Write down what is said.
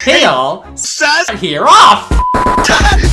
Tail, here off!